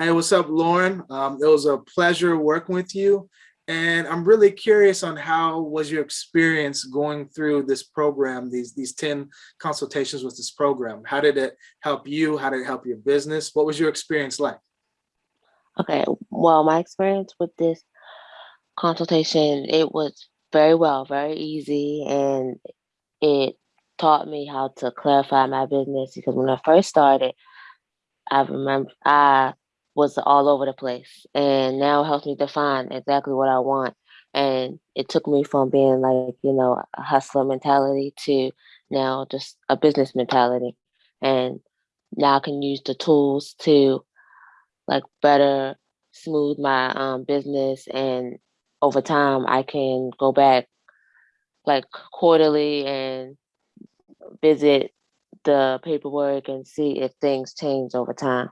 Hey, what's up, Lauren? Um, it was a pleasure working with you. And I'm really curious on how was your experience going through this program, these, these 10 consultations with this program? How did it help you? How did it help your business? What was your experience like? Okay, well, my experience with this consultation, it was very well, very easy, and it taught me how to clarify my business because when I first started, I remember I was all over the place and now it helps me define exactly what I want. And it took me from being like, you know, a hustler mentality to now just a business mentality. And now I can use the tools to like better smooth my um, business and over time I can go back like quarterly and visit the paperwork and see if things change over time.